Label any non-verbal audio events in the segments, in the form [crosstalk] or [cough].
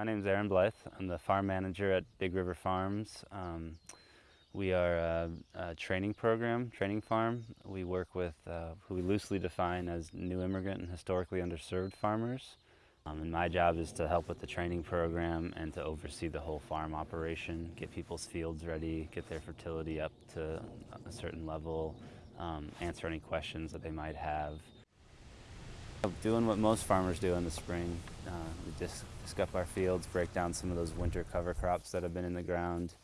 My name is Aaron Blythe. I'm the farm manager at Big River Farms. Um, we are a, a, training program, training farm. We work with uh, who we loosely define as new immigrant and historically underserved farmers. Um, and my job is to help with the training program and to oversee the whole farm operation, get people's fields ready, get their fertility up to a certain level, um, answer any questions that they might have. Doing what most farmers do in the spring, uh, we just disc up our fields, break down some of those winter cover crops that have been in the ground,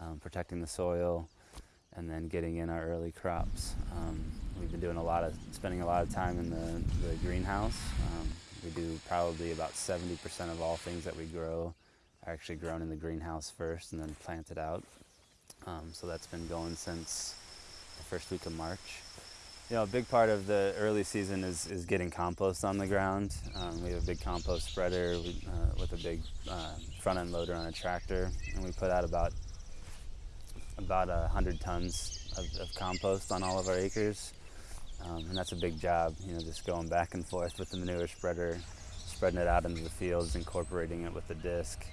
um, protecting the soil, and then getting in our early crops. Um, we've been doing a lot of, spending a lot of time in the, the greenhouse. Um, we do probably about 70% of all things that we grow are actually grown in the greenhouse first and then planted out. Um, so that's been going since the first week of March. You know, a big part of the early season is, is getting compost on the ground. Um, we have a big compost spreader uh, with a big uh, front end loader on a tractor, and we put out about about a hundred tons of, of, compost on all of our acres, um, and that's a big job. You know, just going back and forth with the manure spreader, spreading it out into the fields, incorporating it with the disc.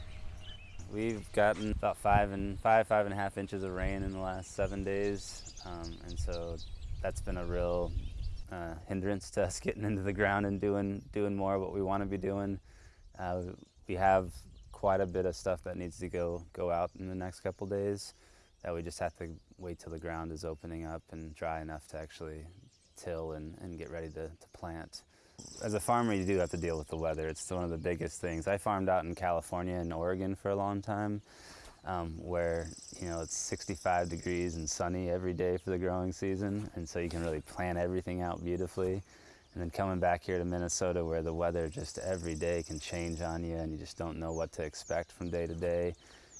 We've gotten about five and five, five and a half inches of rain in the last seven days, um, and so that's been a real uh, hindrance to us [laughs] getting into the ground and doing doing more of what we want to be doing. Uh, we have quite a bit of stuff that needs to go go out in the next couple days that we just have to wait till the ground is opening up and dry enough to actually till and, and get ready to, to plant. As a farmer, you do have to deal with the weather. It's one of the biggest things. I farmed out in California and Oregon for a long time um, where you know it's 65 degrees and sunny every day for the growing season, and so you can really plan everything out beautifully. And then coming back here to Minnesota where the weather just every day can change on you and you just don't know what to expect from day to day,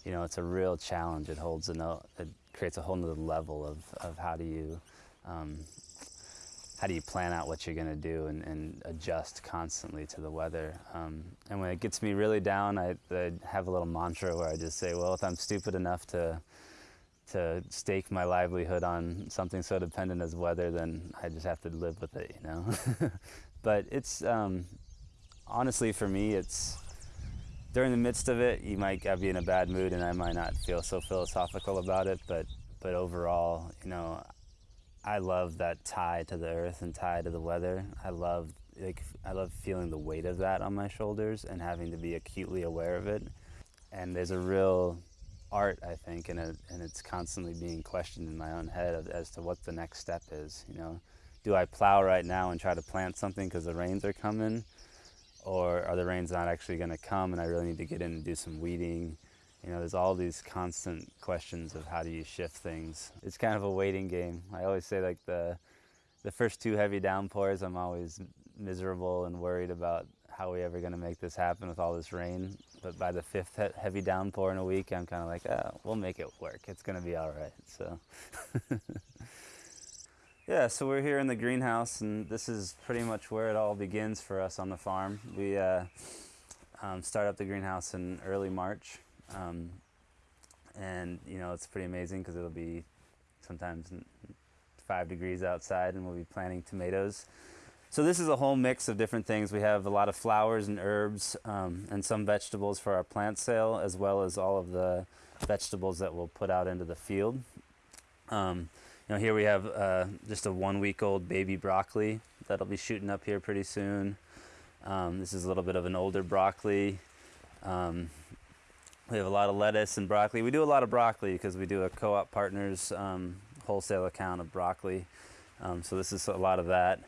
you know, it's a real challenge. It holds a, it creates a whole nother level of, of how do you um, how do you plan out what you're going to do and, and, adjust constantly to the weather. Um, and when it gets me really down, I, I, have a little mantra where I just say, well, if I'm stupid enough to to stake my livelihood on something so dependent as weather, then I just have to live with it, you know. [laughs] but it's um, honestly for me, it's during the midst of it, you might be in a bad mood, and I might not feel so philosophical about it. But but overall, you know, I love that tie to the earth and tie to the weather. I love like I love feeling the weight of that on my shoulders and having to be acutely aware of it. And there's a real art, I think, and and it's constantly being questioned in my own head as to what the next step is. You know, do I plow right now and try to plant something because the rains are coming, or are the rains not actually going to come and I really need to get in and do some weeding? You know, there's all these constant questions of how do you shift things. It's kind of a waiting game. I always say like the, the first two heavy downpours, I'm always miserable and worried about how are we ever going to make this happen with all this rain. But by the fifth heavy downpour in a week, I'm kind of like, oh, we'll make it work. It's going to be all right. So, [laughs] yeah, so we're here in the greenhouse, and this is pretty much where it all begins for us on the farm. We uh, um, start up the greenhouse in early March. Um, and you know, it's pretty amazing because it'll be sometimes five degrees outside and we'll be planting tomatoes. So this is a whole mix of different things. We have a lot of flowers and herbs um, and some vegetables for our plant sale as well as all of the vegetables that we'll put out into the field. Um, you know, here we have uh, just a one week old baby broccoli that'll be shooting up here pretty soon. Um, this is a little bit of an older broccoli. We have a lot of lettuce and broccoli. We do a lot of broccoli because we do a co-op partners um, wholesale account of broccoli. Um, so this is a lot of that.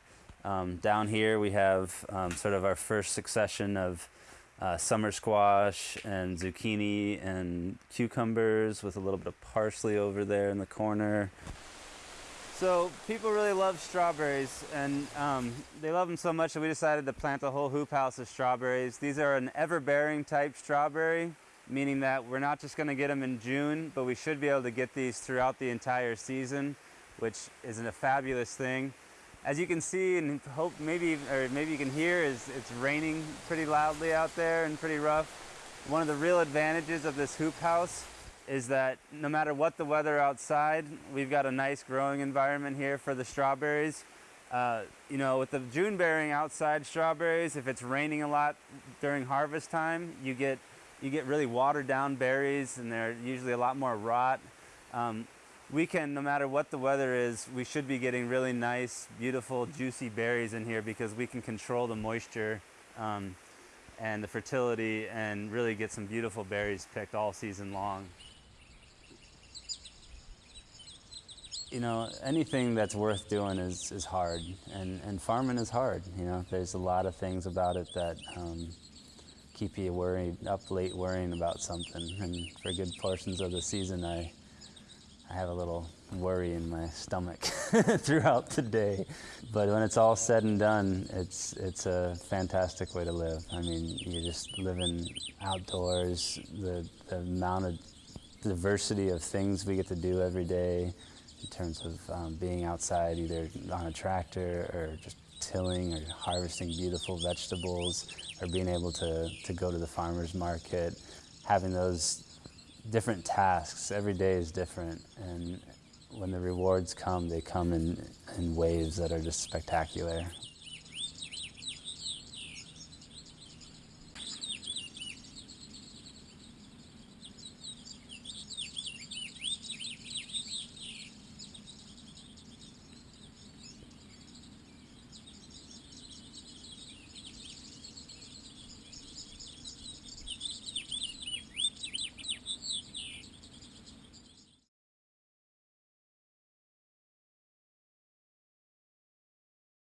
Um, down here we have um, sort of our first succession of uh, summer squash and zucchini and cucumbers with a little bit of parsley over there in the corner. So people really love strawberries and um, they love them so much that we decided to plant a whole hoop house of strawberries. These are an ever-bearing type strawberry meaning that we're not just going to get them in June, but we should be able to get these throughout the entire season, which is a fabulous thing. As you can see and hope maybe, or maybe you can hear, is it's raining pretty loudly out there and pretty rough. One of the real advantages of this hoop house is that no matter what the weather outside, we've got a nice growing environment here for the strawberries. Uh, you know, with the June bearing outside strawberries, if it's raining a lot during harvest time, you get you get really watered down berries and they're usually a lot more rot. Um, we can, no matter what the weather is, we should be getting really nice, beautiful, juicy berries in here because we can control the moisture um, and the fertility and really get some beautiful berries picked all season long. You know, anything that's worth doing is, is hard, and, and farming is hard. You know, there's a lot of things about it that um, keep you worried, up late worrying about something. And for good portions of the season, I, I have a little worry in my stomach [laughs] throughout the day. But when it's all said and done, it's, it's a fantastic way to live. I mean, you're just living outdoors, the, the amount of diversity of things we get to do every day in terms of um, being outside either on a tractor or just tilling or harvesting beautiful vegetables or being able to, to go to the farmer's market, having those different tasks. Every day is different and when the rewards come, they come in, in waves that are just spectacular.